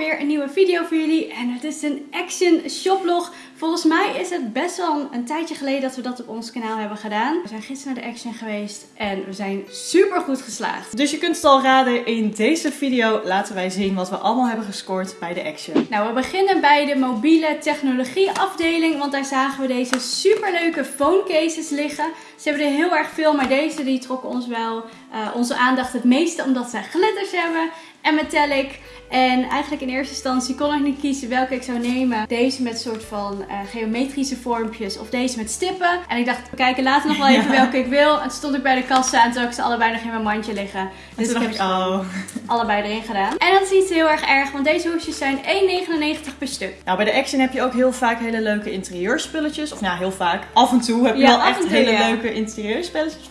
weer een nieuwe video voor jullie. En het is een Action shoplog. Volgens mij is het best wel een tijdje geleden dat we dat op ons kanaal hebben gedaan. We zijn gisteren naar de Action geweest en we zijn super goed geslaagd. Dus je kunt het al raden, in deze video laten wij zien wat we allemaal hebben gescoord bij de Action. Nou, we beginnen bij de mobiele technologie afdeling, want daar zagen we deze superleuke phone cases liggen. Ze hebben er heel erg veel, maar deze die trokken ons wel uh, onze aandacht het meeste omdat zij glitters hebben en metallic. En eigenlijk in eerste instantie kon ik niet kiezen welke ik zou nemen. Deze met soort van uh, geometrische vormpjes of deze met stippen. En ik dacht, we kijken later nog wel even welke ik wil. En toen stond ik bij de kassa en toen ik ze allebei nog in mijn mandje liggen. Dus ik heb ze oh. allebei erin gedaan. En dat is niet heel erg erg, want deze hoesjes zijn 1,99 per stuk. Nou, bij de Action heb je ook heel vaak hele leuke interieurspulletjes. Of ja, heel vaak. Af en toe heb je wel echt hele leuke interieurspulletjes.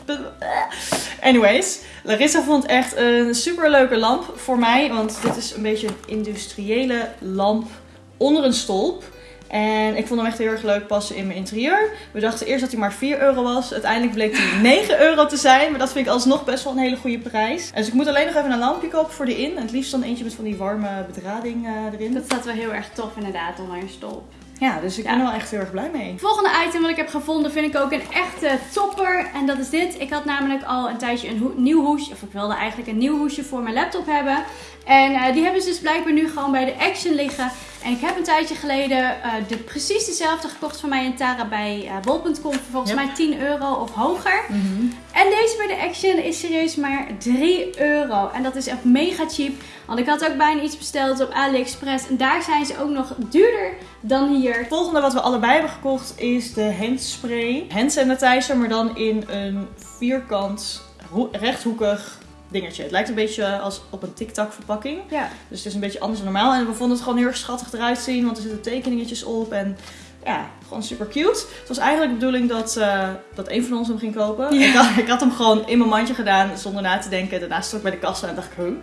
Anyways, Larissa vond echt een super leuke lamp voor mij. Want dit is een beetje een industriële lamp onder een stolp. En ik vond hem echt heel erg leuk passen in mijn interieur. We dachten eerst dat hij maar 4 euro was. Uiteindelijk bleek hij 9 euro te zijn. Maar dat vind ik alsnog best wel een hele goede prijs. Dus ik moet alleen nog even een lampje kopen voor de in. En het liefst dan eentje met van die warme bedrading uh, erin. Dat staat wel heel erg tof inderdaad onder een stolp. Ja, dus ik ben er wel echt heel erg blij mee. Volgende item wat ik heb gevonden vind ik ook een echte topper. En dat is dit. Ik had namelijk al een tijdje een nieuw hoesje. Of ik wilde eigenlijk een nieuw hoesje voor mijn laptop hebben. En uh, die hebben ze dus blijkbaar nu gewoon bij de Action liggen. En ik heb een tijdje geleden uh, de, precies dezelfde gekocht van mij in Tara bij uh, bol.com. Voor volgens mij 10 euro of hoger. Mm -hmm. En deze bij de Action is serieus maar 3 euro. En dat is echt mega cheap. Want ik had ook bijna iets besteld op AliExpress. En daar zijn ze ook nog duurder dan hier. Het volgende wat we allebei hebben gekocht is de handspray. Hand sanitizer, maar dan in een vierkant rechthoekig dingetje. Het lijkt een beetje als op een TikTok verpakking. Ja. Dus het is een beetje anders dan normaal. En we vonden het gewoon heel erg schattig eruit zien. Want er zitten tekeningetjes op. En ja, gewoon super cute. Het was eigenlijk de bedoeling dat, uh, dat een van ons hem ging kopen. Ik, had, ik, had, hem gewoon in mijn mandje gedaan zonder na te denken. Daarna stond ik bij de kassa en dacht ik, huh,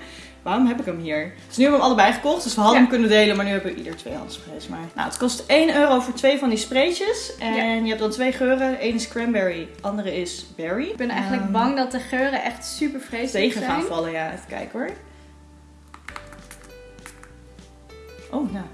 waarom heb ik hem hier? Dus nu hebben we hem allebei gekocht. Dus we hadden hem kunnen delen, maar nu hebben we ieder twee handsprays. Maar nou, het kost 1 euro voor twee van die spraytjes. En je hebt dan twee geuren. Eén is cranberry, andere is berry. Ik ben eigenlijk um, bang dat de geuren echt super vreselijk tegen zijn. gaan vallen, ja. Even kijken hoor. Oh, nou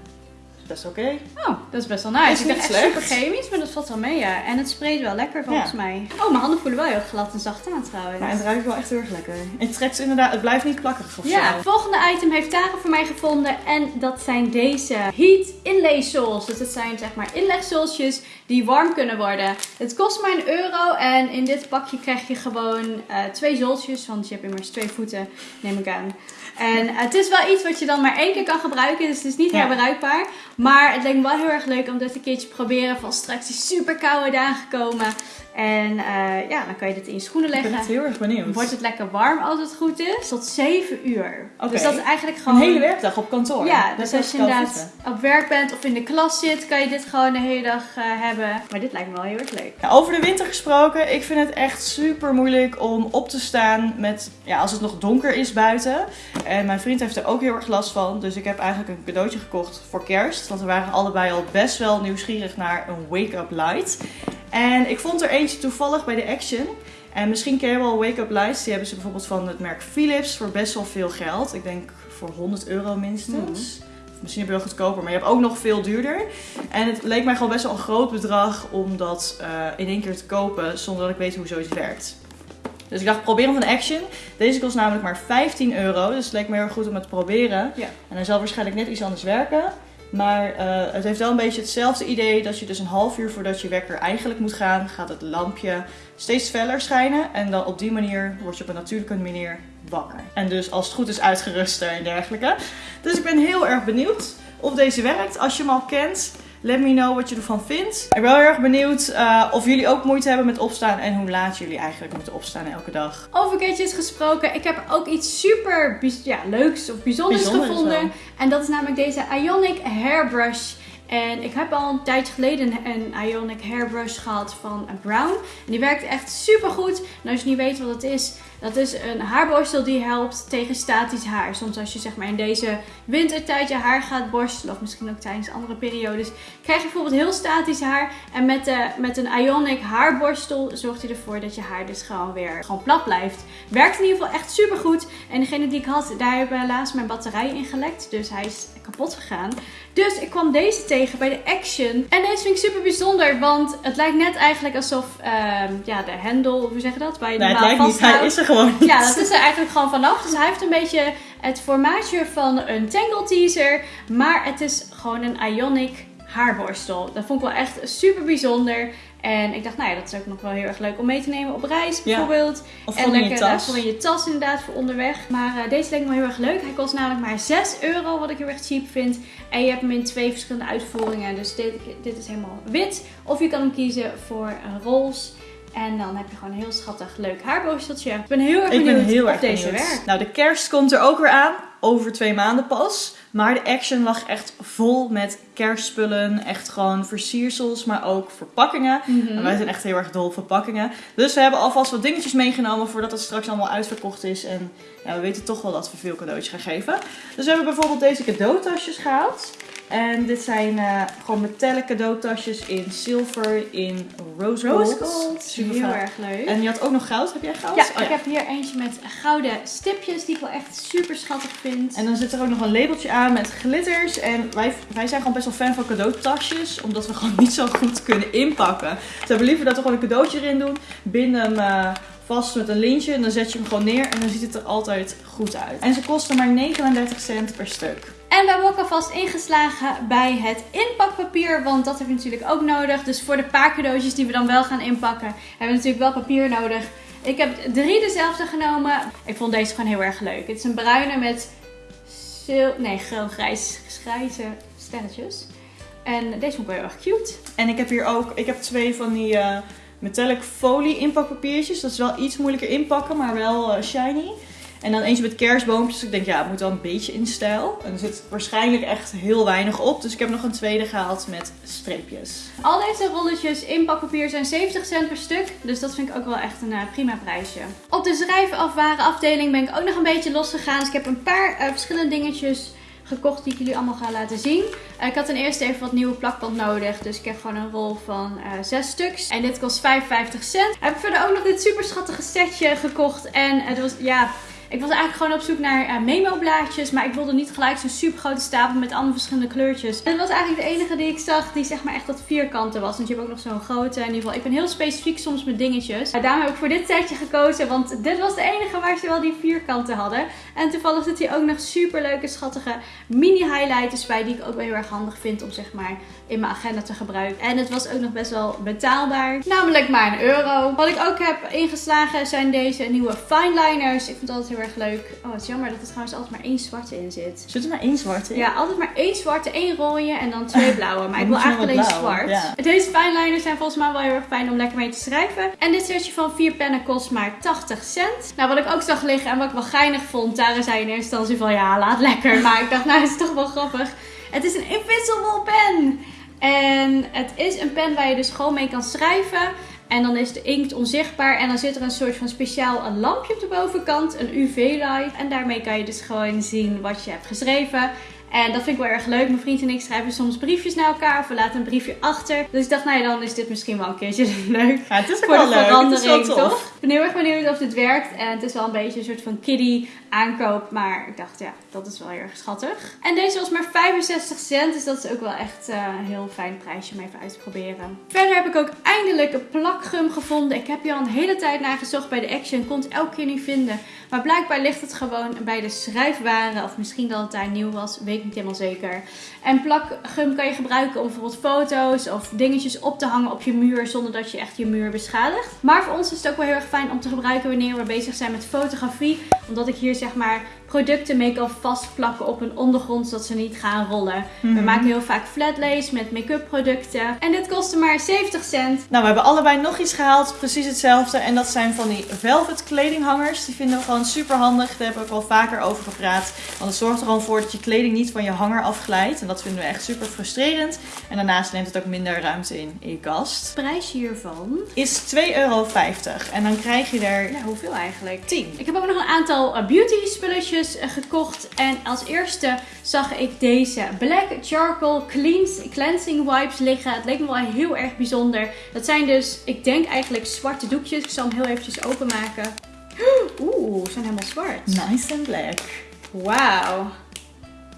best oké. Oh, dat is best wel nice. Ik echt super chemisch, maar dat valt wel mee, ja. En het spreekt wel lekker volgens mij. Oh, mijn handen voelen wel heel glad en zacht aan trouwens. Ja, en het ruikt wel echt heel erg lekker. En het trekt inderdaad, het blijft niet plakkerig of Ja, het volgende item heeft Tara voor mij gevonden. En dat zijn deze Heat Inlay Soles. Dus dat zijn zeg maar inlegsolsjes die warm kunnen worden. Het kost maar een euro. En in dit pakje krijg je gewoon uh, twee zoltjes. Want je hebt immers twee voeten, neem ik aan. En het is wel iets wat je dan maar één keer kan gebruiken. Dus het is niet ja. herbruikbaar. Maar het lijkt me wel heel erg leuk om dit een keertje te proberen. Van straks die super koude dagen komen. En uh, ja, dan kan je dit in je schoenen leggen. Ik ben heel erg benieuwd. Wordt het lekker warm als het goed is. Tot 7 uur. Okay. Dus dat is eigenlijk gewoon... Een hele werkdag op kantoor. Ja, dus als je inderdaad op werk bent of in de klas zit, kan je dit gewoon de hele dag uh, hebben. Maar dit lijkt me wel heel erg leuk. Over de winter gesproken, ik vind het echt super moeilijk om op te staan met, ja, als het nog donker is buiten. En mijn vriend heeft er ook heel erg last van. Dus ik heb eigenlijk een cadeautje gekocht voor kerst. Want we waren allebei al best wel nieuwsgierig naar een wake-up light. En ik vond er eentje toevallig bij de Action. En misschien ken je wel wake-up lights. Die hebben ze bijvoorbeeld van het merk Philips voor best wel veel geld. Ik denk voor 100 euro minstens. Mm. Misschien heb je wel goedkoper, maar je hebt ook nog veel duurder. En het leek mij gewoon best wel een groot bedrag om dat uh, in één keer te kopen zonder dat ik weet hoe zoiets werkt. Dus ik dacht, probeer hem van Action. Deze kost namelijk maar 15 euro. Dus het leek me heel erg goed om het te proberen. Ja. En hij zal waarschijnlijk net iets anders werken. Maar uh, het heeft wel een beetje hetzelfde idee dat je dus een half uur voordat je wekker eigenlijk moet gaan, gaat het lampje steeds feller schijnen. En dan op die manier word je op een natuurlijke manier wakker. En dus als het goed is uitgeruster en dergelijke. Dus ik ben heel erg benieuwd of deze werkt. Als je hem al kent, Let me know wat je ervan vindt. Ik ben heel erg benieuwd uh, of jullie ook moeite hebben met opstaan en hoe laat jullie eigenlijk moeten opstaan elke dag. Over gadgets gesproken, ik heb ook iets super ja, leuks of bijzonders Bijzonder gevonden. En dat is namelijk deze Ionic Hairbrush. En ik heb al een tijdje geleden een Ionic Hairbrush gehad van Brown. En die werkt echt super goed. En als je niet weet wat het is, dat is een haarborstel die helpt tegen statisch haar. Soms als je zeg maar in deze wintertijd je haar gaat borstelen, of misschien ook tijdens andere periodes, krijg je bijvoorbeeld heel statisch haar. En met, de, met een Ionic haarborstel zorgt hij ervoor dat je haar dus gewoon weer gewoon plat blijft. Werkt in ieder geval echt super goed. En degene die ik had, daar hebben helaas mijn batterij in gelekt. Dus hij is kapot gegaan. Dus ik kwam deze tegen bij de Action. En deze vind ik super bijzonder, want het lijkt net eigenlijk alsof ehm, ja, de hendel, hoe zeg je dat? Bij Nee, het lijkt niet. Hij is er gewoon niet. Ja, dat is er eigenlijk gewoon vanaf. Dus hij heeft een beetje het formaatje van een Tangle Teaser. Maar het is gewoon een Ionic haarborstel. Dat vond ik wel echt super bijzonder. En ik dacht, nou ja, dat is ook nog wel heel erg leuk om mee te nemen op reis Ja. bijvoorbeeld. Of en je lekker eh, tas. voor in je tas inderdaad voor onderweg. Maar eh, deze leek me heel erg leuk. Hij kost namelijk maar 6 euro, wat ik heel erg cheap vind. En je hebt hem in twee verschillende uitvoeringen. Dus dit, dit is helemaal wit. Of je kan hem kiezen voor uh, roze. En dan heb je gewoon een heel schattig leuk haarborsteltje. Ik ben heel erg Ik benieuwd ben heel deze werkt. Nou, de kerst komt er ook weer aan. Over twee maanden pas. Maar de Action lag echt vol met kerstspullen. Echt gewoon versiersels, maar ook verpakkingen. Mhm. En wij zijn echt heel erg dol op verpakkingen. Dus we hebben alvast wat dingetjes meegenomen voordat het straks allemaal uitverkocht is. En ja, we weten toch wel dat we veel cadeautjes gaan geven. Dus we hebben bijvoorbeeld deze cadeautasjes gehaald. En dit zijn eh, gewoon metallic cadeautasjes in zilver, in rose gold. Rose gold. Super heel erg leuk. En je had ook nog goud. Heb jij goud? ja, Oh ik heb hier eentje met gouden stipjes die ik wel echt super schattig vind. En dan zit er ook nog een labeltje aan met glitters. En wij, wij zijn gewoon best wel fan van cadeautasjes. Omdat we gewoon niet zo goed kunnen inpakken. Dus we hebben liever dat we gewoon een cadeautje erin doen. Binden hem eh, vast met een lintje. En dan zet je hem gewoon neer. En dan ziet het er altijd goed uit. En ze kosten maar 39 cent per stuk. En we hebben ook alvast ingeslagen bij het inpakpapier, want dat hebben we natuurlijk ook nodig. Dus voor de paar cadeautjes die we dan wel gaan inpakken, hebben we natuurlijk wel papier nodig. Ik heb drie dezelfde genomen. Ik vond deze gewoon heel erg leuk. Het is een bruine met nee, geel-grijs grijze stelletjes. En deze vond ik wel heel erg cute. En ik heb hier ook, ik heb twee van die eh, metallic folie inpakpapiertjes. Dat is wel iets moeilijker inpakken, maar wel eh, shiny. En dan eentje met kerstboompjes. Ik denk, ja, het moet wel een beetje in stijl. En er zit waarschijnlijk echt heel weinig op. Dus ik heb nog een tweede gehaald met streepjes. Al deze rolletjes inpakpapier zijn 70 cent per stuk. Dus dat vind ik ook wel echt een eh, prima prijsje. Op de schrijfafwaren afdeling ben ik ook nog een beetje losgegaan. Dus ik heb een paar eh, verschillende dingetjes gekocht die ik jullie allemaal ga laten zien. Eh, ik had ten eerste even wat nieuwe plakband nodig. Dus ik heb gewoon een rol van eh 6 stuks. En dit kost 55 cent. Heb ik verder ook nog dit super schattige setje gekocht. En het was, ja... Ik was eigenlijk gewoon op zoek naar eh, memo-blaadjes, maar ik wilde niet gelijk zo'n super grote stapel met allemaal verschillende kleurtjes. En dat was eigenlijk de enige die ik zag die zeg maar echt dat vierkante was. Want je hebt ook nog zo'n grote. In ieder geval, ik ben heel specifiek soms met dingetjes. En daarom heb ik voor dit setje gekozen, want dit was de enige waar ze wel die vierkanten hadden. En toevallig zit hier ook nog super leuke, schattige mini-highlighters bij, die ik ook wel heel erg handig vind om zeg maar in mijn agenda te gebruiken. En het was ook nog best wel betaalbaar, namelijk maar een euro. Wat ik ook heb ingeslagen zijn deze nieuwe fineliners. Ik vind het altijd heel erg leuk. Oh, het is jammer dat er trouwens altijd maar één zwarte in zit. Zit er maar één zwarte in? Ja, altijd maar één zwarte, één rode en dan twee blauwe. Maar ik wil eigenlijk alleen zwart. ja. Deze fineliners zijn volgens mij wel heel erg fijn om lekker mee te schrijven. En dit setje van vier pennen kost maar 80 cent. Nou, wat ik ook zag liggen en wat ik wel geinig vond. Tara zei in eerste instantie van ja, laat lekker. Maar ik dacht, nou, het is toch wel grappig. Het is een invisible pen. En het is een pen waar je dus gewoon mee kan schrijven. En dan is de inkt onzichtbaar. En dan zit er een soort van speciaal een lampje op de bovenkant. Een UV-light. En daarmee kan je dus gewoon zien wat je hebt geschreven. En dat vind ik wel erg leuk. Mijn vriend en ik schrijven soms briefjes naar elkaar. Of we laten een briefje achter. Dus ik dacht, nou ja, dan is dit misschien wel een keertje leuk. Ja, het is Voor wel de leuk. Het is wel verandering, tof. toch? Ik ben heel erg benieuwd of dit werkt. En het is wel een beetje een soort van kiddie aankoop. Maar ik dacht, ja, dat is wel heel erg schattig. En deze was maar 65 cent. Dus dat is ook wel echt eh, een heel fijn prijsje om even uit te proberen. Verder heb ik ook eindelijk een plakgum gevonden. Ik heb hier al een hele tijd naar gezocht bij de Action. Kon het elke keer niet vinden. Maar blijkbaar ligt het gewoon bij de schrijfwaren. Of misschien dat het daar nieuw was. Weet ik niet helemaal zeker. En plakgum kan je gebruiken om bijvoorbeeld foto's of dingetjes op te hangen op je muur. Zonder dat je echt je muur beschadigt. Maar voor ons is het ook wel heel erg fijn om te gebruiken wanneer we bezig zijn met fotografie. Omdat ik hier zeg maar producten make-up vastplakken op een ondergrond zodat ze niet gaan rollen. We Mhm. maken heel vaak flatlace met make-up producten. En dit kostte maar 70 cent. Nou, we hebben allebei nog iets gehaald, precies hetzelfde. En dat zijn van die velvet kledinghangers. Die vinden we gewoon super handig. Daar hebben we ook al vaker over gepraat. Want het zorgt er gewoon voor dat je kleding niet van je hanger afglijdt. En dat vinden we echt super frustrerend. En daarnaast neemt het ook minder ruimte in in je kast. De prijs hiervan. Is 2,50 euro. En dan krijg je er Ja, hoeveel eigenlijk? 10. Ik heb ook nog een aantal beauty spulletjes eh, gekocht. En als eerste zag ik deze Black Charcoal Cleans, Cleansing Wipes liggen. Het leek me wel heel erg bijzonder. Dat zijn dus, ik denk eigenlijk zwarte doekjes. Ik zal hem heel eventjes openmaken. Oeh, ze zijn helemaal zwart. Nice and black. Wauw.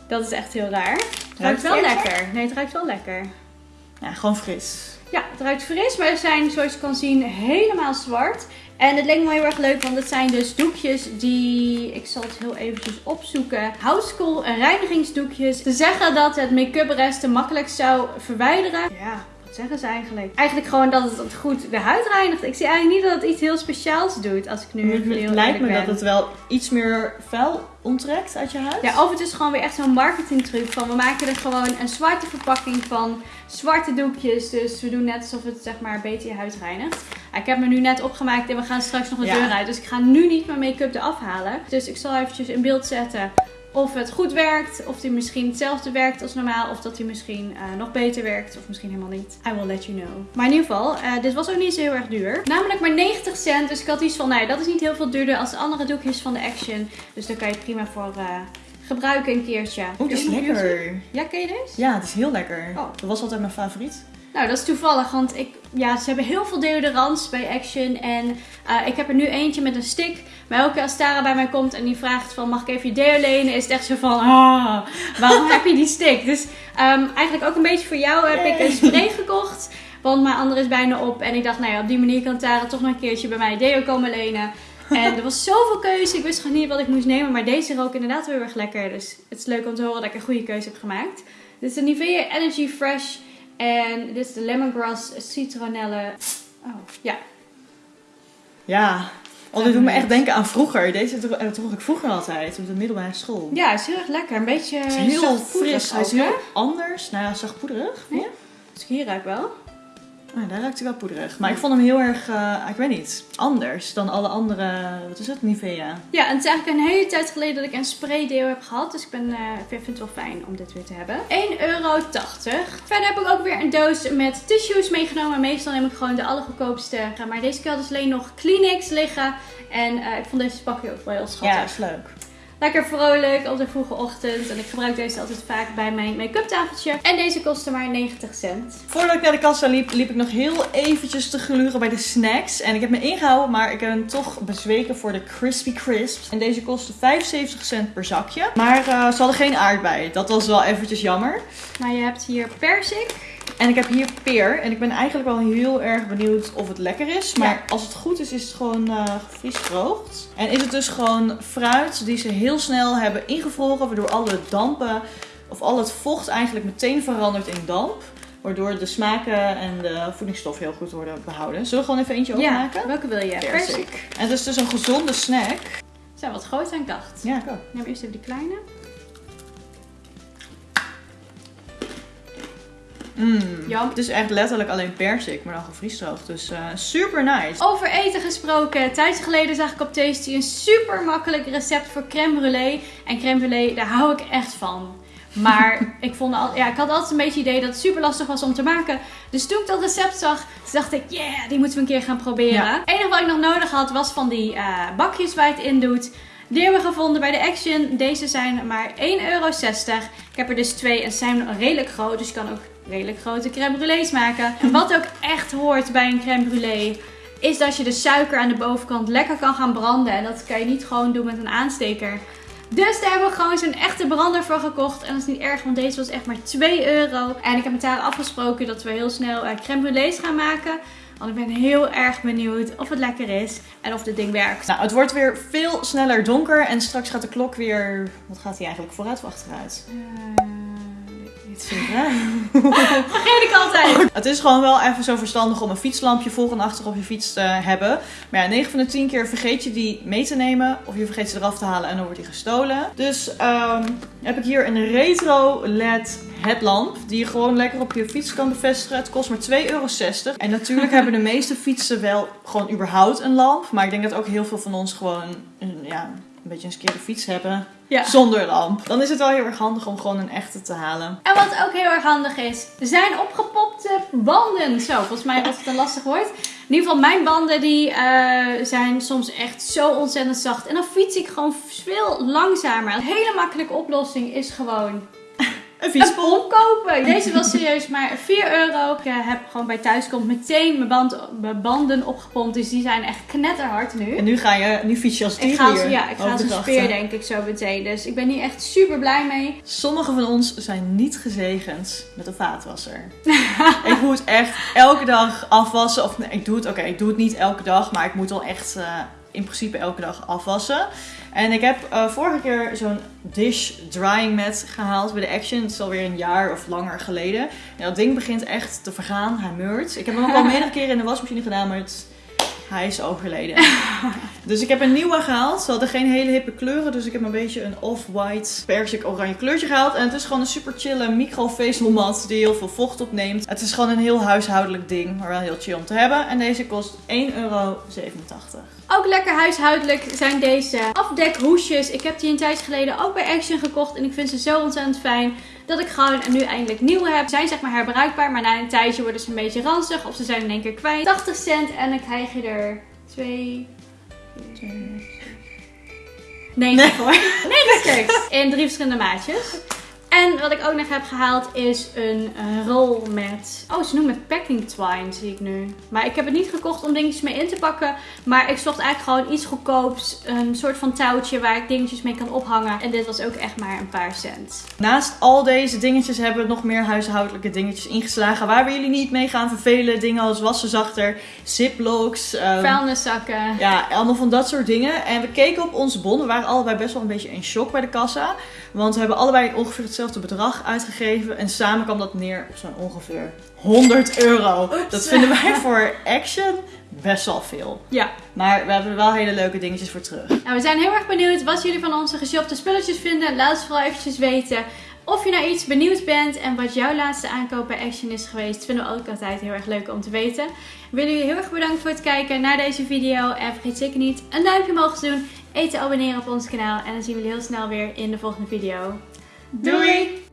Dat is echt heel raar. Het ruikt wel lekker. Nee, het ruikt wel lekker. Ja, gewoon fris. Ja, het ruikt fris, maar ze zijn zoals je kan zien helemaal zwart. En het leek me heel erg leuk, want het zijn dus doekjes die, ik zal het heel eventjes opzoeken, Housecall reinigingsdoekjes. Ze zeggen dat het make-up resten makkelijk zou verwijderen. Ja, zeggen ze eigenlijk? Eigenlijk gewoon dat het goed de huid reinigt. Ik zie eigenlijk niet dat het iets heel speciaals doet, als ik nu Het heel lijkt me dat het wel iets meer vuil onttrekt uit je huid. Ja, of het is gewoon weer echt zo'n marketingtruc van we maken er gewoon een zwarte verpakking van, zwarte doekjes. Dus we doen net alsof het zeg maar beter je huid reinigt. Ik heb me nu net opgemaakt en we gaan straks nog de Ja. deur uit. Dus ik ga nu niet mijn make-up eraf halen. Dus ik zal eventjes in beeld zetten of het goed werkt. Of die misschien hetzelfde werkt als normaal. Of dat die misschien eh, nog beter werkt. Of misschien helemaal niet. I will let you know. Maar in ieder geval, eh, dit was ook niet zo heel erg duur. Namelijk maar 90 cent. Dus ik had iets van, nou ja, dat is niet heel veel duurder als de andere doekjes van de Action. Dus daar kan je prima voor eh, gebruiken een keertje. Oeh, die is lekker. Ja, ken je deze? Ja, het is heel lekker. Oh. Dat was altijd mijn favoriet. Nou, dat is toevallig, want ik, ja, ze hebben heel veel deodorants bij Action. En eh, ik heb er nu eentje met een stick. Maar elke keer als Tara bij mij komt en die vraagt van, mag ik even je deo lenen? Is het echt zo van, ah, waarom heb je die stick? Dus ehm, eigenlijk ook een beetje voor jou heb ik een spray gekocht. Want mijn andere is bijna op. En ik dacht, nou ja, op die manier kan Tara toch nog een keertje bij mij deo komen lenen. En er was zoveel keuze. Ik wist gewoon niet wat ik moest nemen. Maar deze rook inderdaad heel erg lekker. Dus het is leuk om te horen dat ik een goede keuze heb gemaakt. Dit is de Nivea Energy Fresh. En dit is de lemongrass citronelle. Oh, ja. Ja. Oh, dit doet me echt denken aan vroeger. Deze eh, droeg ik vroeger altijd op de middelbare school. Ja, het is heel erg lekker. Een beetje heel fris. Hij is heel anders. Nou ja, zachtpoederig. Ja. Dus hier ruik wel. Ah, daar ruikt hij wel poederig. Maar ik vond hem heel erg, eh, ik weet niet, anders dan alle andere, wat is het, Nivea. Ja, en het is eigenlijk een hele tijd geleden dat ik een spray deo heb gehad. Dus ik ben, eh, ik vind het wel fijn om dit weer te hebben. 1,80 euro. Verder heb ik ook weer een doos met tissues meegenomen. Meestal neem ik gewoon de allergoedkoopste. Maar deze keer had dus alleen nog Kleenex liggen. En eh, ik vond deze pakje ook wel heel schattig. Ja, is leuk. Lekker vrolijk op de vroege ochtend. En ik gebruik deze altijd vaak bij mijn make-up tafeltje. En deze kostte maar 90 cent. Voordat ik naar de kassa liep, liep ik nog heel eventjes te gluren bij de snacks. En ik heb me ingehouden, maar ik ben toch bezweken voor de Crispy Crisps. En deze kostte 75 cent per zakje. Maar eh, ze hadden geen aardbei. Dat was wel eventjes jammer. Maar je hebt hier persik. En ik heb hier peer. En ik ben eigenlijk wel heel erg benieuwd of het lekker is. Maar als het goed is, is het gewoon gevriesdroogd. En is het dus gewoon fruit die ze heel snel hebben ingevroren. Waardoor alle dampen, of al het vocht eigenlijk meteen verandert in damp. Waardoor de smaken en de voedingsstoffen heel goed worden behouden. Zullen we gewoon even eentje openmaken? welke wil je? Persik. En het is dus een gezonde snack. Zijn wat groter dan ik dacht. Ja, ik ook. Ik neem eerst even die kleine. Mm. Jam. Het is echt letterlijk alleen persik, maar dan gevriesdroogd. Dus eh, super nice. Over eten gesproken. Tijdje geleden zag ik op Tasty een super makkelijk recept voor crème brûlée. En crème brûlée, daar hou ik echt van. Maar ik, vond al, ja, ik had altijd een beetje het idee dat het super lastig was om te maken. Dus toen ik dat recept zag, dacht ik, yeah, die moeten we een keer gaan proberen. Ja. Het enige wat ik nog nodig had, was van die eh, bakjes waar je het in doet. Die hebben we gevonden bij de Action. Deze zijn maar 1,60 euro. Ik heb er dus twee en ze zijn redelijk groot. Dus je kan ook redelijk grote crème brûlées maken. En wat ook echt hoort bij een crème brûlée is dat je de suiker aan de bovenkant lekker kan gaan branden. En dat kan je niet gewoon doen met een aansteker. Dus daar hebben we gewoon zo'n echte brander voor gekocht. En dat is niet erg, want deze was echt maar 2 euro. En ik heb met haar afgesproken dat we heel snel eh, crème brûlées gaan maken. Want ik ben heel erg benieuwd of het lekker is en of dit ding werkt. Nou, het wordt weer veel sneller donker en straks gaat de klok weer. Wat gaat hij eigenlijk vooruit of achteruit? Eh, Hè? Vergeet ik altijd. Het is gewoon wel even zo verstandig om een fietslampje voor en achter op je fiets te hebben. Maar ja, 9 van de 10 keer vergeet je die mee te nemen. Of je vergeet ze eraf te halen en dan wordt die gestolen. Dus ehm, heb ik hier een retro LED headlamp. Die je gewoon lekker op je fiets kan bevestigen. Het kost maar 2,60 euro. En natuurlijk hebben de meeste fietsen wel gewoon überhaupt een lamp. Maar ik denk dat ook heel veel van ons gewoon een, ja, een beetje een skeerde fiets hebben. Ja. Zonder lamp. Dan is het wel heel erg handig om gewoon een echte te halen. En wat ook heel erg handig is, zijn opgepopte banden. Zo, volgens mij was het een lastig woord. In ieder geval, mijn banden die eh, zijn soms echt zo ontzettend zacht. En dan fiets ik gewoon veel langzamer. Een hele makkelijke oplossing is gewoon Een fietspomp. pomp kopen. Deze was serieus maar 4 euro. Ik eh, heb gewoon bij thuiskomt meteen mijn, band, mijn banden opgepompt. Dus die zijn echt knetterhard nu. En nu ga je, nu fiets je als Ik ga, als, ja, ik ga als een speer denk ik zo meteen. Dus ik ben hier echt super blij mee. Sommigen van ons zijn niet gezegend met een vaatwasser. ik moet echt elke dag afwassen. Of nee, ik doe het, oké, ik doe het niet elke dag, maar ik moet wel echt eh, in principe elke dag afwassen. En ik heb eh, vorige keer zo'n dish drying mat gehaald bij de Action. Het is alweer een jaar of langer geleden. En dat ding begint echt te vergaan. Hij meurt. Ik heb hem ook al meerdere keren in de wasmachine gedaan, maar het, hij is overleden. dus ik heb een nieuwe gehaald. Ze hadden geen hele hippe kleuren, dus ik heb een beetje een off-white persik oranje kleurtje gehaald. En het is gewoon een super chille microvezelmat die heel veel vocht opneemt. Het is gewoon een heel huishoudelijk ding, maar wel heel chill om te hebben. En deze kost 1,87 euro. Ook lekker huishoudelijk zijn deze afdekhoesjes. Ik heb die een tijdje geleden ook bij Action gekocht. En ik vind ze zo ontzettend fijn dat ik gewoon nu eindelijk nieuwe heb. Ze zijn zeg maar herbruikbaar, maar na een tijdje worden ze een beetje ranzig. Of ze zijn in één keer kwijt. 80 cent en dan krijg je er twee... Nee, Nee. hoor. Nee. In drie verschillende maatjes. En wat ik ook nog heb gehaald is een eh, rol met... Oh, ze noemen het packing twine, zie ik nu. Maar ik heb het niet gekocht om dingetjes mee in te pakken. Maar ik zocht eigenlijk gewoon iets goedkoops. Een soort van touwtje waar ik dingetjes mee kan ophangen. En dit was ook echt maar een paar cent. Naast al deze dingetjes hebben we nog meer huishoudelijke dingetjes ingeslagen. Waar we jullie niet mee gaan vervelen. Dingen als wassenzachter, ziplocks. ehm, Vuilniszakken. Ja, allemaal van dat soort dingen. En we keken op onze bon. We waren allebei best wel een beetje in shock bij de kassa. Want we hebben allebei ongeveer hetzelfde bedrag uitgegeven. En samen kwam dat neer op zo'n ongeveer 100 euro. Oeps. Dat vinden wij voor Action best wel veel. Ja. Maar we hebben er wel hele leuke dingetjes voor terug. Nou, we zijn heel erg benieuwd wat jullie van onze geshopte spulletjes vinden. Laat het vooral eventjes weten. Of je naar iets benieuwd bent en wat jouw laatste aankoop bij Action is geweest, vinden we ook altijd heel erg leuk om te weten. We willen jullie heel erg bedanken voor het kijken naar deze video. En vergeet zeker niet een duimpje omhoog te doen, even te abonneren op ons kanaal. En dan zien we jullie heel snel weer in de volgende video. Doei!